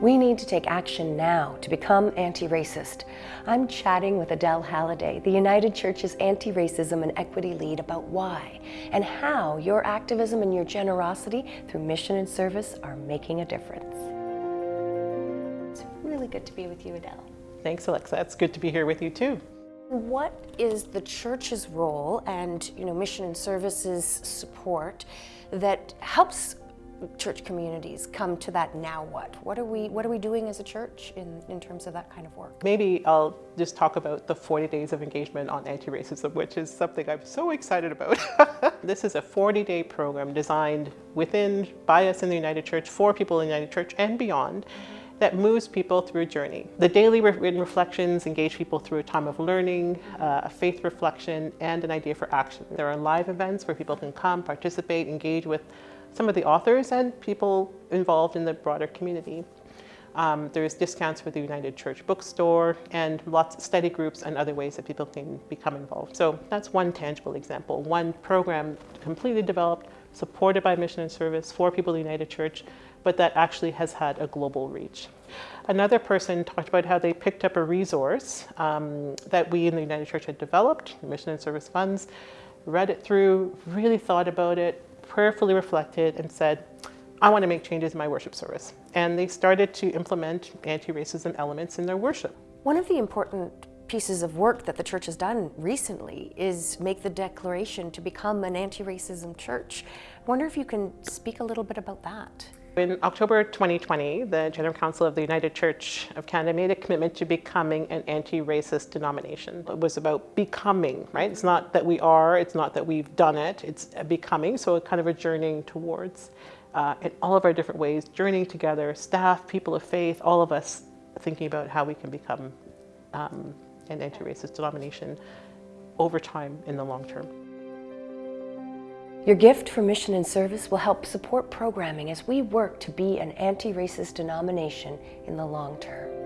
We need to take action now to become anti-racist. I'm chatting with Adele Halliday, the United Church's anti-racism and equity lead about why and how your activism and your generosity through mission and service are making a difference. It's really good to be with you, Adele. Thanks, Alexa. It's good to be here with you too. What is the church's role and you know mission and services support that helps church communities come to that now what? What are we what are we doing as a church in, in terms of that kind of work? Maybe I'll just talk about the 40 days of engagement on anti-racism, which is something I'm so excited about. this is a 40-day program designed within by us in the United Church for people in the United Church and beyond. Mm -hmm that moves people through a journey. The daily written reflections engage people through a time of learning, uh, a faith reflection, and an idea for action. There are live events where people can come, participate, engage with some of the authors and people involved in the broader community. Um, there's discounts for the United Church bookstore and lots of study groups and other ways that people can become involved. So that's one tangible example, one program completely developed, supported by Mission and Service for people United Church but that actually has had a global reach. Another person talked about how they picked up a resource um, that we in the United Church had developed, Mission and Service Funds, read it through, really thought about it, prayerfully reflected and said, I want to make changes in my worship service. And they started to implement anti-racism elements in their worship. One of the important pieces of work that the church has done recently is make the declaration to become an anti-racism church. I wonder if you can speak a little bit about that. In October 2020, the General Council of the United Church of Canada made a commitment to becoming an anti-racist denomination. It was about becoming, right? It's not that we are, it's not that we've done it, it's becoming, so a kind of a journeying towards uh, in all of our different ways, journeying together, staff, people of faith, all of us thinking about how we can become um, an anti-racist denomination over time in the long term. Your gift for mission and service will help support programming as we work to be an anti-racist denomination in the long term.